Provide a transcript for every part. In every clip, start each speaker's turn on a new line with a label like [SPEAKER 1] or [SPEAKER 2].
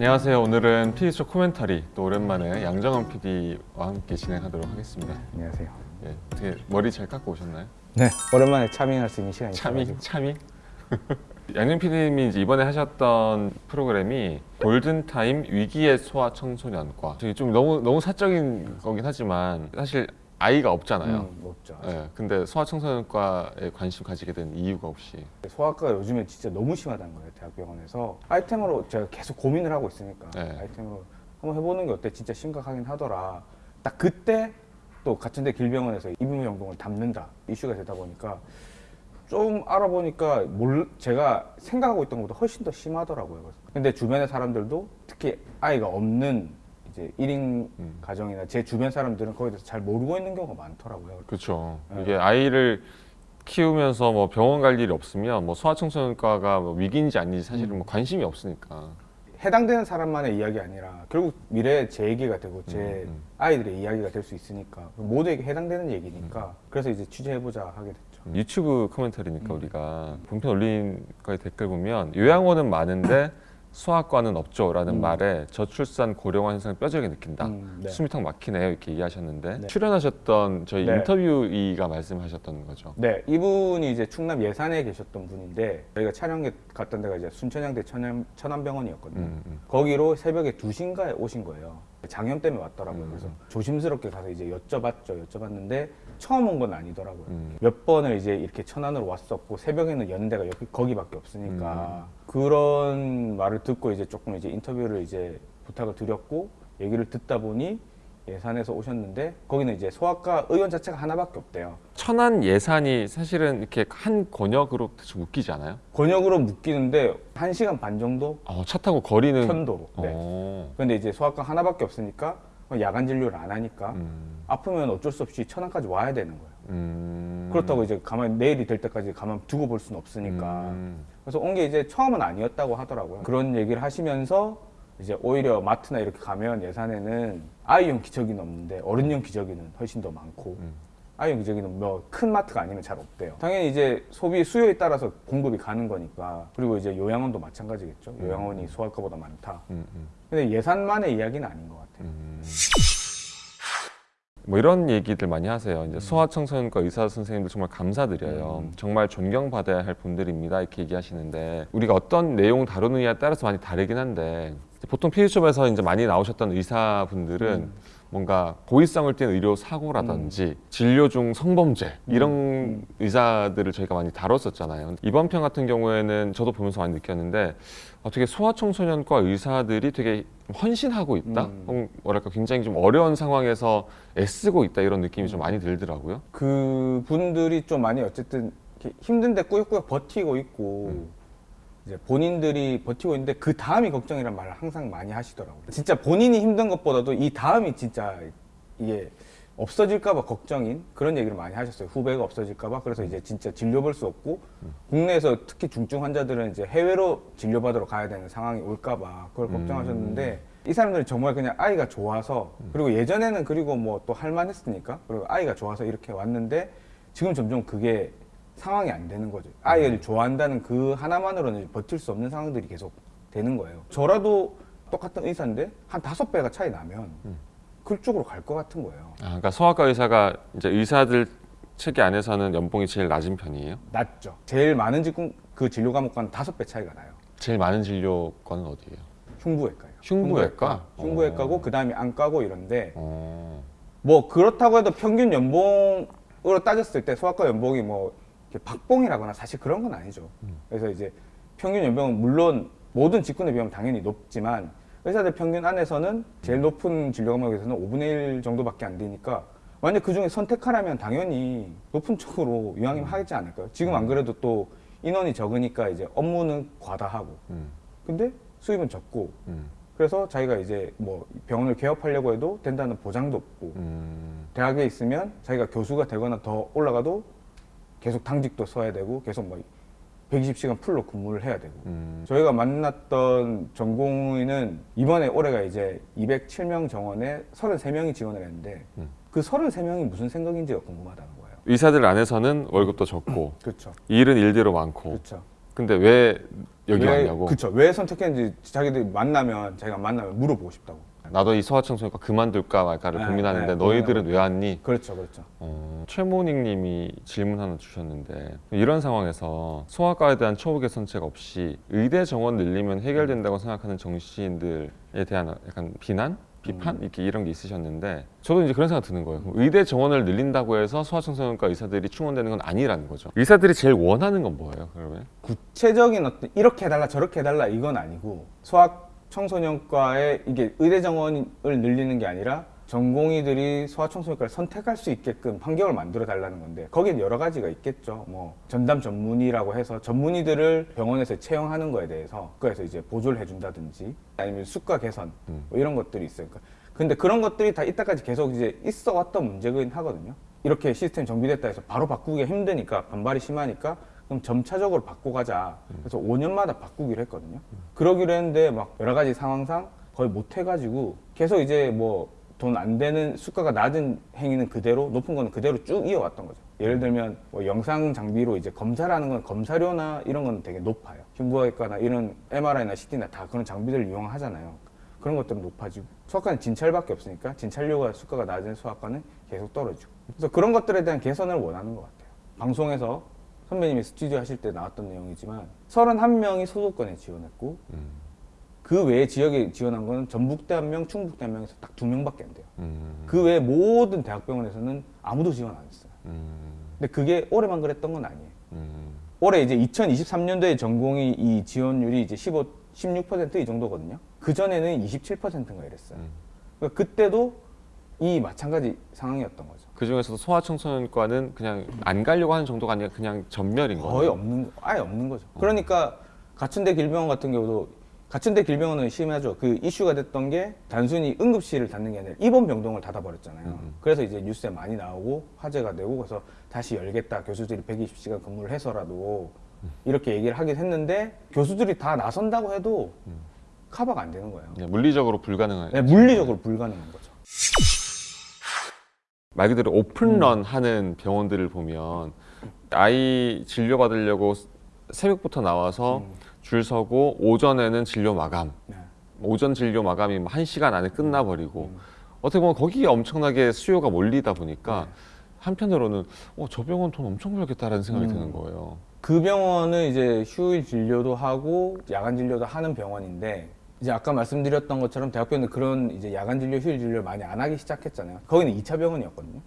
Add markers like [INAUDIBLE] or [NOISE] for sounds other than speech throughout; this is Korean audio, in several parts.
[SPEAKER 1] 안녕하세요. 오늘은 PD쇼 코멘터리 또 오랜만에 양정원 PD와 함께 진행하도록 하겠습니다.
[SPEAKER 2] 안녕하세요.
[SPEAKER 1] 예, 어떻게 머리 잘 깎고 오셨나요?
[SPEAKER 2] 네, 오랜만에 차밍할 수 있는 시간이
[SPEAKER 1] 차밍. 차밍. [LAUGHS] 양정 PD님이 이제 이번에 하셨던 프로그램이 골든타임 위기의 소아 청소년과 저기 좀 너무 너무 사적인 거긴 하지만 사실 아이가 없잖아요.
[SPEAKER 2] 음, 없죠.
[SPEAKER 1] 예, 근데 소아 청소년과에 관심 가지게 된 이유가 혹시
[SPEAKER 2] 소아과가 요즘에 진짜 너무 심하다는 거예요, 대학병원에서. 아이템으로 제가 계속 고민을 하고 있으니까
[SPEAKER 1] 네.
[SPEAKER 2] 아이템으로 한번 해보는 게 어때? 진짜 심각하긴 하더라. 딱 그때 또 같은 데 길병원에서 이비인후양병을 담는다 이슈가 되다 보니까 좀 알아보니까 몰, 제가 생각하고 있던 것보다 훨씬 더 심하더라고요. 근데 주변의 사람들도 특히 아이가 없는 이제 1인
[SPEAKER 1] 음.
[SPEAKER 2] 가정이나 제 주변 사람들은 거기에 대해서 잘 모르고 있는 경우가 많더라고요.
[SPEAKER 1] 그렇죠.
[SPEAKER 2] 네.
[SPEAKER 1] 이게 아이를 키우면서 뭐 병원 갈 일이 없으면 뭐 소아청소년과가 뭐 위기인지 아닌지 사실은 뭐 관심이 없으니까.
[SPEAKER 2] 해당되는 사람만의 이야기 아니라 결국 미래에 제 얘기가 되고 제
[SPEAKER 1] 음, 음.
[SPEAKER 2] 아이들의 이야기가 될 수 있으니까 모두에게 해당되는 얘기니까 그래서 이제 취재해보자 하게 됐죠.
[SPEAKER 1] 유튜브 코멘터리니까
[SPEAKER 2] 음.
[SPEAKER 1] 우리가 본편 올린 거에 댓글 보면 요양원은 많은데 [LAUGHS] 소아과는 없죠라는
[SPEAKER 2] 음.
[SPEAKER 1] 말에 저출산 고령화 현상을 뼈저리게 느낀다.
[SPEAKER 2] 음, 네.
[SPEAKER 1] 숨이 탁 막히네요 이렇게 얘기하셨는데
[SPEAKER 2] 네.
[SPEAKER 1] 출연하셨던 저희
[SPEAKER 2] 네.
[SPEAKER 1] 인터뷰이가 말씀하셨던 거죠.
[SPEAKER 2] 네, 이분이 이제 충남 예산에 계셨던 분인데 저희가 촬영에 갔던 데가 이제 순천향대 천안, 천안병원이었거든요.
[SPEAKER 1] 음, 음.
[SPEAKER 2] 거기로 새벽에 2시인가에 오신 거예요. 장염 때문에 왔더라고요.
[SPEAKER 1] 음.
[SPEAKER 2] 그래서 조심스럽게 가서 이제 여쭤봤죠. 여쭤봤는데 처음 온 건 아니더라고요.
[SPEAKER 1] 음.
[SPEAKER 2] 몇 번을 이제 이렇게 천안으로 왔었고 새벽에는 데가 여기 거기밖에 없으니까
[SPEAKER 1] 음.
[SPEAKER 2] 그런 말을 듣고 이제 조금 이제 인터뷰를 이제 부탁을 드렸고 얘기를 듣다 보니 예산에서 오셨는데 거기는 이제 소아과 의원 자체가 하나밖에 없대요.
[SPEAKER 1] 천안 예산이 사실은 이렇게 한 권역으로 대충 묶이지 않아요?
[SPEAKER 2] 권역으로 묶이는데 한 시간 반 정도
[SPEAKER 1] 어, 차 타고 거리는
[SPEAKER 2] 편도로. 네.
[SPEAKER 1] 어.
[SPEAKER 2] 근데 이제 소아과 하나밖에 없으니까 야간 진료를 안 하니까
[SPEAKER 1] 음.
[SPEAKER 2] 아프면 어쩔 수 없이 천안까지 와야 되는 거예요.
[SPEAKER 1] 음.
[SPEAKER 2] 그렇다고 이제 가만 내일이 될 때까지 가만 두고 볼 수는 없으니까.
[SPEAKER 1] 음.
[SPEAKER 2] 그래서 온 게 이제 처음은 아니었다고 하더라고요. 그런 얘기를 하시면서 이제 오히려 마트나 이렇게 가면 예산에는 아이용 기저귀는 없는데 어른용 기저귀는 훨씬 더 많고
[SPEAKER 1] 음.
[SPEAKER 2] 아이용 기저귀는 뭐 큰 마트가 아니면 잘 없대요. 당연히 이제 소비 수요에 따라서 공급이 가는 거니까 그리고 이제 요양원도 마찬가지겠죠. 요양원이 소아과보다 많다.
[SPEAKER 1] 음, 음.
[SPEAKER 2] 근데 예산만의 이야기는 아닌 것 같아요.
[SPEAKER 1] 음. 뭐 이런 얘기들 많이 하세요.
[SPEAKER 2] 음.
[SPEAKER 1] 이제 소아청소년과 의사 선생님들 정말 감사드려요. 정말 존경받아야 할 분들입니다. 이렇게 얘기하시는데 우리가 어떤 내용 다루느냐에 따라서 많이 다르긴 한데 보통 피디숍에서 이제 많이 나오셨던 의사분들은
[SPEAKER 2] 음.
[SPEAKER 1] 뭔가 고의성을 띈 의료 사고라든지 진료 중 성범죄 이런
[SPEAKER 2] 음.
[SPEAKER 1] 의사들을 저희가 많이 다뤘었잖아요. 이번 편 같은 경우에는 저도 보면서 많이 느꼈는데 어떻게 소아청소년과 의사들이 되게 헌신하고 있다.
[SPEAKER 2] 음.
[SPEAKER 1] 뭐랄까 굉장히 좀 어려운 상황에서 애쓰고 있다 이런 느낌이 좀 많이 들더라고요.
[SPEAKER 2] 그 분들이 좀 많이 어쨌든 힘든데 꾸역꾸역 버티고 있고
[SPEAKER 1] 음.
[SPEAKER 2] 이제 본인들이 버티고 있는데 그 다음이 걱정이란 말을 항상 많이 하시더라고요. 진짜 본인이 힘든 것보다도 이 다음이 진짜 이게 없어질까봐 걱정인 그런 얘기를 많이 하셨어요. 후배가 없어질까봐 그래서 이제 진짜 진료볼 수 없고 국내에서 특히 중증 환자들은 이제 해외로 진료받으러 가야 되는 상황이 올까봐 그걸 걱정하셨는데 이 사람들은 정말 그냥 아이가 좋아서 그리고 예전에는 그리고 뭐 또 할만했으니까 그리고 아이가 좋아서 이렇게 왔는데 지금 점점 그게 상황이 안 되는 거죠. 아이를 좋아한다는 그 하나만으로는 버틸 수 없는 상황들이 계속 되는 거예요. 저라도 똑같은 의사인데 한 다섯 배가 차이 나면 그쪽으로 갈 것 같은 거예요.
[SPEAKER 1] 아, 그러니까 소아과 의사가 이제 의사들 체계 안에서는 연봉이 제일 낮은 편이에요.
[SPEAKER 2] 낮죠. 제일 많은 지금 그 진료 과목과는 다섯 배 차이가 나요.
[SPEAKER 1] 제일 많은 진료과는 어디예요?
[SPEAKER 2] 흉부외과요.
[SPEAKER 1] 흉부외과?
[SPEAKER 2] 흉부외과고
[SPEAKER 1] 어.
[SPEAKER 2] 그 다음에 안과고 이런데
[SPEAKER 1] 어.
[SPEAKER 2] 뭐 그렇다고 해도 평균 연봉으로 따졌을 때 소아과 연봉이 뭐 박봉이라거나 사실 그런 건 아니죠. 그래서 이제 평균 연봉은 물론 모든 직군에 비하면 당연히 높지만 의사들 평균 안에서는 제일 높은 진료 과목에서는 5분의 1 정도밖에 안 되니까 만약 그 중에 선택하라면 당연히 높은 쪽으로 이왕이면 하겠지 않을까요? 지금 안 그래도 또 인원이 적으니까 이제 업무는 과다하고
[SPEAKER 1] 음.
[SPEAKER 2] 근데 수입은 적고
[SPEAKER 1] 음.
[SPEAKER 2] 그래서 자기가 이제 뭐 병원을 개업하려고 해도 된다는 보장도 없고
[SPEAKER 1] 음.
[SPEAKER 2] 대학에 있으면 자기가 교수가 되거나 더 올라가도 계속 당직도 써야 되고 계속 뭐 120시간 풀로 근무를 해야 되고
[SPEAKER 1] 음.
[SPEAKER 2] 저희가 만났던 전공의는 이번에 올해가 이제 207명 정원에 33명이 지원을 했는데
[SPEAKER 1] 음.
[SPEAKER 2] 그 33명이 무슨 생각인지가 궁금하다는 거예요.
[SPEAKER 1] 의사들 안에서는 월급도 적고 [CLEARS THROAT]
[SPEAKER 2] 그렇죠.
[SPEAKER 1] 일은 일대로 많고
[SPEAKER 2] 그렇죠.
[SPEAKER 1] 근데 왜 여기
[SPEAKER 2] 왜,
[SPEAKER 1] 왔냐고.
[SPEAKER 2] 그쵸. 왜 선택했는지 자기들이 만나면 자기가 만나면 물어보고 싶다고.
[SPEAKER 1] 나도 이 소아청소년과 그만둘까 말까를
[SPEAKER 2] 네,
[SPEAKER 1] 고민하는데
[SPEAKER 2] 네,
[SPEAKER 1] 너희들은 왜 왔니?
[SPEAKER 2] 그렇죠, 그렇죠.
[SPEAKER 1] 어, 최모닝님이 질문 하나 주셨는데 이런 상황에서 소아과에 대한 초보 개선책 없이 의대 정원 늘리면 해결된다고 생각하는 정치인들에 대한 약간 비난, 비판
[SPEAKER 2] 음.
[SPEAKER 1] 이렇게 이런 게 있으셨는데 저도 이제 그런 생각 드는 거예요. 의대 정원을 늘린다고 해서 소아청소년과 의사들이 충원되는 건 아니라는 거죠. 의사들이 제일 원하는 건 뭐예요? 그러면
[SPEAKER 2] 구체적인 어떤 이렇게 해달라 저렇게 해달라 이건 아니고 소아 청소년과의 이게 의대 정원을 늘리는 게 아니라 전공의들이 소아청소년과를 선택할 수 있게끔 환경을 만들어 달라는 건데 거기에 여러 가지가 있겠죠. 뭐 전담 전문의라고 해서 전문의들을 병원에서 채용하는 거에 대해서 그래서 이제 보조를 해준다든지 아니면 수가 개선 뭐 이런 것들이 있어요. 그러니까 근데 그런 것들이 다 이때까지 계속 이제 있어 왔던 문제긴 하거든요. 이렇게 시스템 정비됐다 해서 바로 바꾸기가 힘드니까 반발이 심하니까 그럼 점차적으로 바꿔가자. 그래서 5년마다 바꾸기로 했거든요. 그러기로 했는데 막 여러 가지 상황상 거의 못 해가지고 계속 이제 뭐 돈 안 되는 수가가 낮은 행위는 그대로 높은 거는 그대로 쭉 이어왔던 거죠. 예를 들면 뭐 영상 장비로 이제 검사라는 건 검사료나 이런 건 되게 높아요. 흉부외과나 이런 MRI나 CT나 다 그런 장비들을 이용하잖아요. 그런 것들은 높아지고 수학과는 진찰밖에 없으니까 진찰료가 수가가 낮은 수학과는 계속 떨어지고 그래서 그런 것들에 대한 개선을 원하는 것 같아요. 방송에서 선배님이 스튜디오 하실 때 나왔던 내용이지만 31명이 소속권에 지원했고 그 외에 지역에 지원한 거는 전북대 한 명, 충북대 한 명에서 딱 두 명밖에 안 돼요.
[SPEAKER 1] 음,
[SPEAKER 2] 그 외에 모든 대학병원에서는 아무도 지원 안 했어요.
[SPEAKER 1] 음,
[SPEAKER 2] 근데 그게 올해만 그랬던 건 아니에요.
[SPEAKER 1] 음,
[SPEAKER 2] 올해 이제 2023년도에 전공이 이 지원율이 이제 15, 16%이 정도거든요. 그 전에는 27%인가 이랬어요.
[SPEAKER 1] 음.
[SPEAKER 2] 그러니까 그때도 이 마찬가지 상황이었던 거죠.
[SPEAKER 1] 그 중에서도 소아청소년과는 그냥 안 가려고 하는 정도가 아니라 그냥 전멸인 거예요.
[SPEAKER 2] 거의 없는 거- 아예 없는 거죠. 그러니까 가천대 길병원 같은 경우도 가천대 길병원은 심하죠. 그 이슈가 됐던 게 단순히 응급실을 닫는 게 아니라 입원 병동을 닫아버렸잖아요. 그래서 이제 뉴스에 많이 나오고 화제가 되고 그래서 다시 열겠다. 교수들이 120시간 근무를 해서라도 이렇게 얘기를 하긴 했는데 교수들이 다 나선다고 해도 커버가 안 되는 거예요.
[SPEAKER 1] 물리적으로 불가능한.
[SPEAKER 2] 네, 물리적으로 불가능한 거죠.
[SPEAKER 1] 말 그대로 오픈런 하는 병원들을 보면 아이 진료 받으려고 새벽부터 나와서 줄 서고 오전에는 진료 마감.
[SPEAKER 2] 네.
[SPEAKER 1] 오전 진료 마감이 뭐한 시간 안에 끝나버리고 어떻게 보면 거기에 엄청나게 수요가 몰리다 보니까 한편으로는 어, 저 병원 돈 엄청 벌겠다라는 생각이
[SPEAKER 2] 음.
[SPEAKER 1] 드는 거예요.
[SPEAKER 2] 그 병원은 이제 휴일 진료도 하고 야간 진료도 하는 병원인데 이제 아까 말씀드렸던 것처럼 대학병원은 그런 이제 야간 진료, 휴일 진료를 많이 안 하기 시작했잖아요. 거기는 2차 병원이었거든요.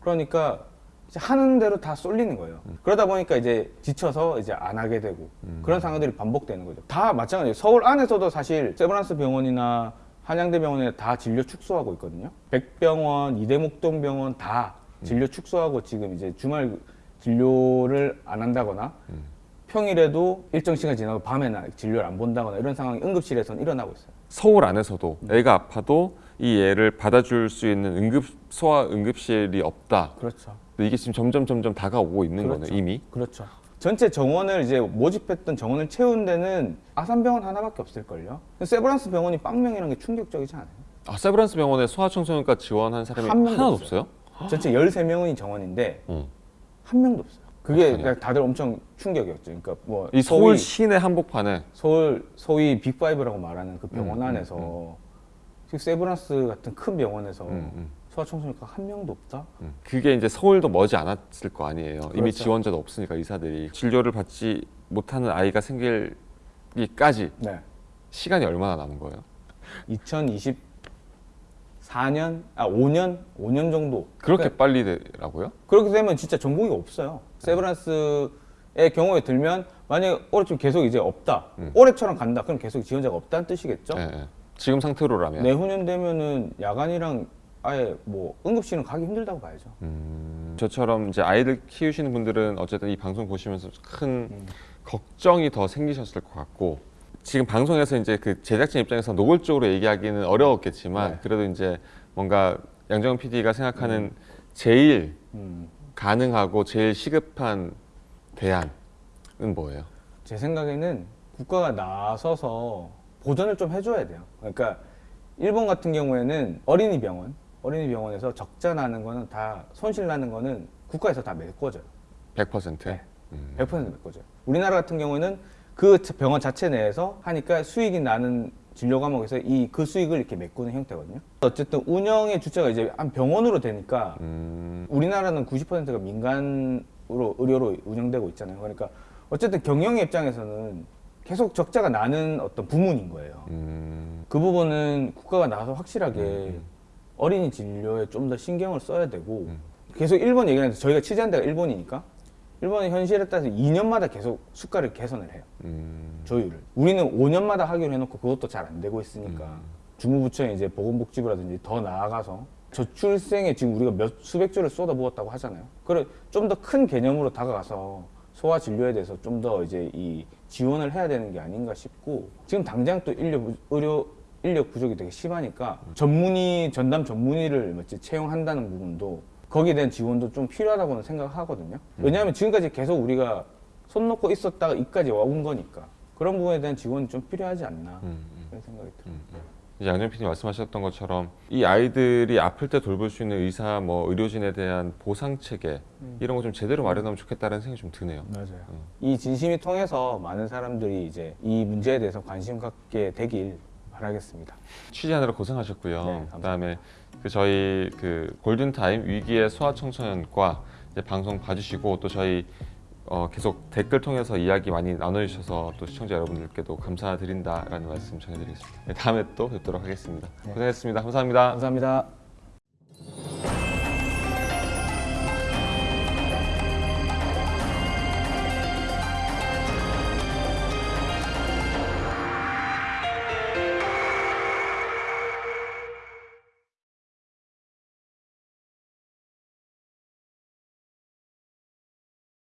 [SPEAKER 2] 그러니까 이제 하는 대로 다 쏠리는 거예요. 그러다 보니까 이제 지쳐서 이제 안 하게 되고 그런 상황들이 반복되는 거죠. 다 마찬가지예요. 서울 안에서도 사실 세브란스 병원이나 한양대 병원에 다 진료 축소하고 있거든요. 백병원, 이대목동 병원 다 진료 축소하고 지금 이제 주말 진료를 안 한다거나 평일에도 일정 시간 지나고 밤에나 진료를 안 본다거나 이런 상황이 응급실에서는 일어나고 있어요.
[SPEAKER 1] 서울 안에서도 애가 아파도 이 애를 받아줄 수 있는 응급 소아 응급실이 없다.
[SPEAKER 2] 그렇죠.
[SPEAKER 1] 이게 지금 점점 점점 다가오고 있는
[SPEAKER 2] 그렇죠.
[SPEAKER 1] 거네 이미.
[SPEAKER 2] 그렇죠. 전체 정원을 이제 모집했던 정원을 채운 데는 아산병원 하나밖에 없을걸요. 세브란스 병원이 빵명이라는 게 충격적이지 않아요?
[SPEAKER 1] 아 세브란스 병원에 소아청소년과 지원한 사람이
[SPEAKER 2] 한 명도
[SPEAKER 1] 하나도
[SPEAKER 2] 없어요.
[SPEAKER 1] 없어요?
[SPEAKER 2] 전체 13명이 정원인데
[SPEAKER 1] 어.
[SPEAKER 2] 한 명도 없어요. 그게
[SPEAKER 1] 어떡하냐.
[SPEAKER 2] 다들 엄청 충격이었죠. 그러니까
[SPEAKER 1] 뭐이
[SPEAKER 2] 소위-
[SPEAKER 1] 서울 시내 한복판에
[SPEAKER 2] 서울 소위 빅5라고 말하는 그 병원
[SPEAKER 1] 음,
[SPEAKER 2] 안에서 지금 세브란스 같은 큰 병원에서
[SPEAKER 1] 음, 음.
[SPEAKER 2] 소아청소년과 한 명도 없다?
[SPEAKER 1] 음. 그게 이제 서울도 머지 않았을 거 아니에요. 이미
[SPEAKER 2] 그렇죠.
[SPEAKER 1] 지원자도 없으니까 의사들이 진료를 받지 못하는 아이가 생길기까지
[SPEAKER 2] 네.
[SPEAKER 1] 시간이 얼마나 남은 거예요?
[SPEAKER 2] 2024년 아 5년 5년 정도
[SPEAKER 1] 그렇게 빨리 되라고요?
[SPEAKER 2] 그렇게 되면 진짜 전공의가 없어요. 세브란스의 경우에 들면 만약에 올해쯤 계속 이제 없다.
[SPEAKER 1] 음.
[SPEAKER 2] 올해처럼 간다. 그럼 계속 지원자가 없다는 뜻이겠죠?
[SPEAKER 1] 예, 예. 지금 상태로라면.
[SPEAKER 2] 내후년 되면은 야간이랑 아예 뭐 응급실은 가기 힘들다고 봐야죠.
[SPEAKER 1] 음, 저처럼 이제 아이들 키우시는 분들은 어쨌든 이 방송 보시면서 큰
[SPEAKER 2] 음.
[SPEAKER 1] 걱정이 더 생기셨을 것 같고 지금 방송에서 이제 그 제작진 입장에서 노골적으로 얘기하기는 어려웠겠지만
[SPEAKER 2] 네.
[SPEAKER 1] 그래도 이제 뭔가 양정은 PD가 생각하는 제일
[SPEAKER 2] 음.
[SPEAKER 1] 가능하고 제일 시급한 대안은 뭐예요?
[SPEAKER 2] 제 생각에는 국가가 나서서 보전을 좀 해줘야 돼요. 그러니까 일본 같은 경우에는 어린이 병원, 어린이 병원에서 적자 나는 거는 다 손실 나는 거는 국가에서 다 메꿔줘요.
[SPEAKER 1] 100%.
[SPEAKER 2] 네.
[SPEAKER 1] 음.
[SPEAKER 2] 100% 메꿔줘요. 우리나라 같은 경우는 그 병원 자체 내에서 하니까 수익이 나는 진료 과목에서 이 그 수익을 이렇게 메꾸는 형태거든요. 어쨌든 운영의 주체가 이제 한 병원으로 되니까
[SPEAKER 1] 음,
[SPEAKER 2] 우리나라는 90%가 민간으로 의료로 운영되고 있잖아요. 그러니까 어쨌든 경영의 입장에서는 계속 적자가 나는 어떤 부문인 거예요.
[SPEAKER 1] 음,
[SPEAKER 2] 그 부분은 국가가 나서 확실하게
[SPEAKER 1] 음.
[SPEAKER 2] 어린이 진료에 좀 더 신경을 써야 되고
[SPEAKER 1] 음.
[SPEAKER 2] 계속 일본 얘기하는데 저희가 취재한 데가 일본이니까 일본의 현실에 따라서 2년마다 계속 수가를 개선을 해요.
[SPEAKER 1] 음,
[SPEAKER 2] 조율을. 우리는 5년마다 하기로 해놓고 그것도 잘 안 되고 있으니까
[SPEAKER 1] 음.
[SPEAKER 2] 주무부처에 이제 보건복지부라든지 더 나아가서 저출생에 지금 우리가 몇 수백 조를 쏟아부었다고 하잖아요. 그래 좀더 큰 개념으로 다가가서 소아 진료에 대해서 좀 더 이제 이 지원을 해야 되는 게 아닌가 싶고 지금 당장 또 인력 부- 의료 인력 부족이 되게 심하니까 전문의 전담 전문의를 채용한다는 부분도 거기에 대한 지원도 좀 필요하다고는 생각하거든요. 왜냐하면 지금까지 계속 우리가 손 놓고 있었다가 이까지 와온 거니까 그런 부분에 대한 지원이 좀 필요하지 않나
[SPEAKER 1] 음, 음.
[SPEAKER 2] 그런 생각이 들어요.
[SPEAKER 1] 이제 양정 PD님 말씀하셨던 것처럼 이 아이들이 아플 때 돌볼 수 있는 의사, 뭐 의료진에 대한 보상 체계 이런 거 좀 제대로 마련하면 좋겠다는 생각이 좀 드네요.
[SPEAKER 2] 맞아요. 이 진심이 통해서 많은 사람들이 이제 이 문제에 대해서 관심 갖게 되길 바라겠습니다.
[SPEAKER 1] 취재하느라 고생하셨고요.
[SPEAKER 2] 네.
[SPEAKER 1] 그다음에 그 저희 그 골든 타임 위기의 소아 청소년과 이제 방송 봐주시고 또 저희 어 계속 댓글 통해서 이야기 많이 나눠주셔서 또 시청자 여러분들께도 감사드린다라는 말씀 전해드리겠습니다. 네, 다음에 또 뵙도록 하겠습니다.
[SPEAKER 2] 네.
[SPEAKER 1] 고생했습니다. 감사합니다.
[SPEAKER 2] 감사합니다.